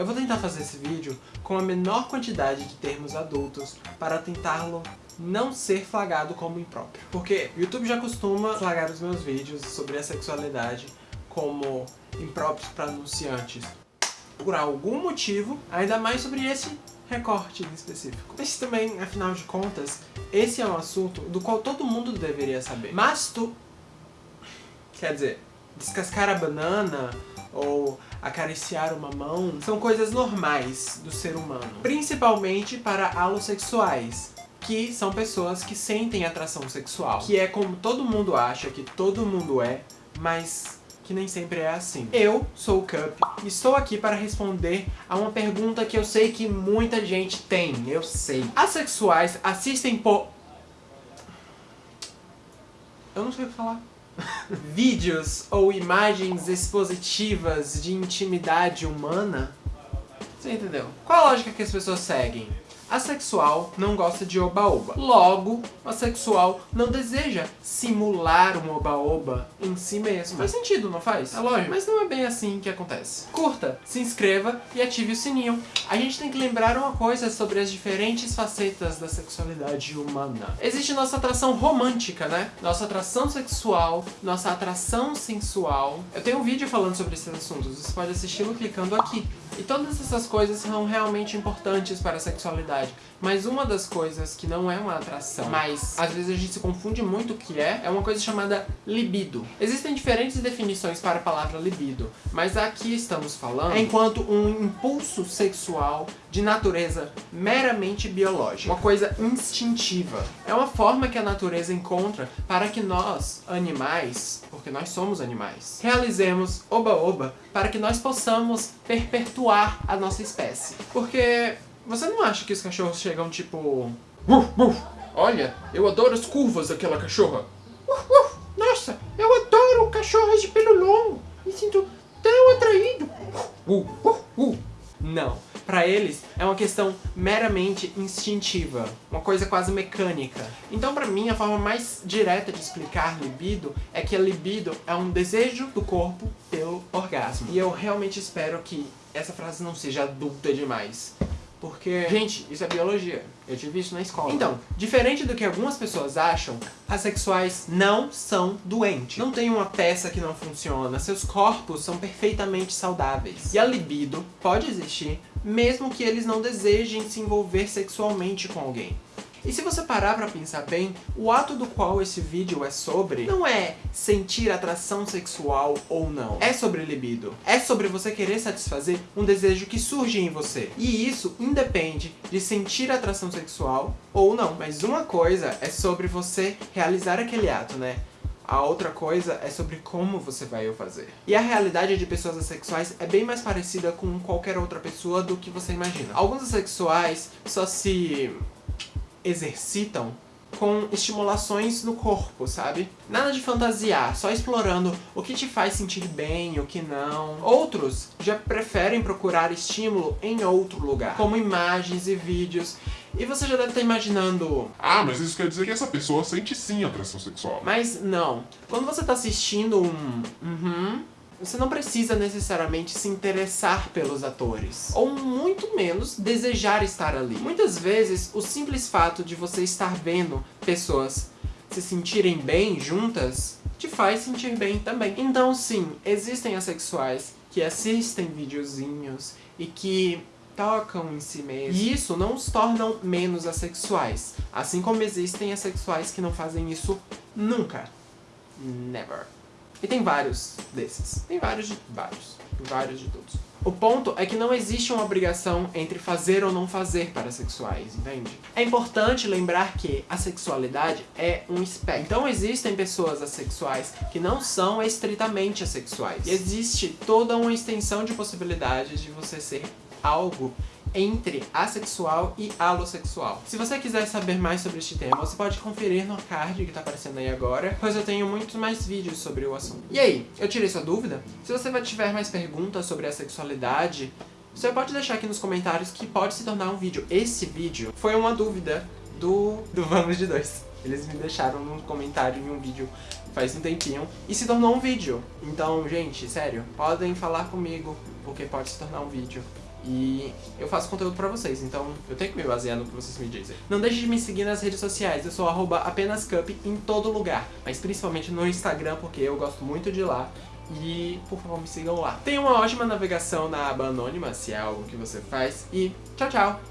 Eu vou tentar fazer esse vídeo com a menor quantidade de termos adultos para tentá-lo não ser flagrado como impróprio. Porque o YouTube já costuma flagrar os meus vídeos sobre a sexualidade como impróprios para anunciantes. Por algum motivo, ainda mais sobre esse recorte em específico. Mas também, afinal de contas, esse é um assunto do qual todo mundo deveria saber. Mas tu... Quer dizer, descascar a banana ou acariciar uma mão são coisas normais do ser humano. Principalmente para alossexuais, que são pessoas que sentem atração sexual. Que é como todo mundo acha que todo mundo é, mas que nem sempre é assim. Eu sou o Cup e estou aqui para responder a uma pergunta que eu sei que muita gente tem, eu sei. Asexuais assistem por... Eu não sei o que falar. Vídeos ou imagens expositivas de intimidade humana? Você entendeu? Qual a lógica que as pessoas seguem? Asexual não gosta de oba-oba. Logo, assexual não deseja simular um oba-oba em si mesmo. Faz sentido, não faz? É lógico. Mas não é bem assim que acontece. Curta, se inscreva e ative o sininho. A gente tem que lembrar uma coisa sobre as diferentes facetas da sexualidade humana. Existe nossa atração romântica, né? Nossa atração sexual, nossa atração sensual. Eu tenho um vídeo falando sobre esses assuntos, você pode assisti-lo clicando aqui. E todas essas coisas são realmente importantes para a sexualidade. Mas uma das coisas que não é uma atração, mas às vezes a gente se confunde muito o que é, é uma coisa chamada libido. Existem diferentes definições para a palavra libido, mas aqui estamos falando enquanto um impulso sexual de natureza meramente biológica, uma coisa instintiva. É uma forma que a natureza encontra para que nós, animais, porque nós somos animais, realizemos oba-oba para que nós possamos perpetuar a nossa espécie. Porque você não acha que os cachorros chegam tipo... Olha, eu adoro as curvas daquela cachorra. Nossa, eu adoro cachorros de pelo longo. Me sinto tão atraído. Para eles, é uma questão meramente instintiva, uma coisa quase mecânica. Então, para mim, a forma mais direta de explicar libido é que a libido é um desejo do corpo pelo orgasmo. E eu realmente espero que essa frase não seja adulta demais. Porque, gente, isso é biologia. Eu tive isso na escola. Então, diferente do que algumas pessoas acham, assexuais não são doentes. Não tem uma peça que não funciona. Seus corpos são perfeitamente saudáveis. E a libido pode existir, mesmo que eles não desejem se envolver sexualmente com alguém. E se você parar pra pensar bem, o ato do qual esse vídeo é sobre não é sentir atração sexual ou não. É sobre libido. É sobre você querer satisfazer um desejo que surge em você. E isso independe de sentir atração sexual ou não. Mas uma coisa é sobre você realizar aquele ato, né? A outra coisa é sobre como você vai o fazer. E a realidade de pessoas assexuais é bem mais parecida com qualquer outra pessoa do que você imagina. Alguns assexuais só se exercitam com estimulações no corpo, sabe? Nada de fantasiar, só explorando o que te faz sentir bem, o que não. Outros já preferem procurar estímulo em outro lugar, como imagens e vídeos. E você já deve estar imaginando... Ah, mas isso quer dizer que essa pessoa sente sim atração sexual. Mas não. Quando você está assistindo um... Uhum, você não precisa necessariamente se interessar pelos atores, ou muito menos desejar estar ali. Muitas vezes, o simples fato de você estar vendo pessoas se sentirem bem juntas, te faz sentir bem também. Então sim, existem assexuais que assistem videozinhos e que tocam em si mesmos. E isso não os tornam menos assexuais. Assim como existem assexuais que não fazem isso nunca. Never. E tem vários desses. Tem vários de vários. Vários de todos. O ponto é que não existe uma obrigação entre fazer ou não fazer para sexuais, entende? É importante lembrar que a sexualidade é um espectro. Então existem pessoas assexuais que não são estritamente assexuais. E existe toda uma extensão de possibilidades de você ser algo entre assexual e alossexual. Se você quiser saber mais sobre este tema, você pode conferir no card que tá aparecendo aí agora, pois eu tenho muitos mais vídeos sobre o assunto. E aí, eu tirei sua dúvida? Se você tiver mais perguntas sobre a sexualidade, você pode deixar aqui nos comentários que pode se tornar um vídeo. Esse vídeo foi uma dúvida do, do Vamos de Dois. Eles me deixaram no comentário em um vídeo faz um tempinho e se tornou um vídeo. Então, gente, sério, podem falar comigo, porque pode se tornar um vídeo. E eu faço conteúdo pra vocês, então eu tenho que me basear no que vocês me dizem. Não deixe de me seguir nas redes sociais, eu sou apenascup em todo lugar, mas principalmente no Instagram, porque eu gosto muito de lá. E, por favor, me sigam lá. Tenha uma ótima navegação na aba anônima, se é algo que você faz. E tchau, tchau!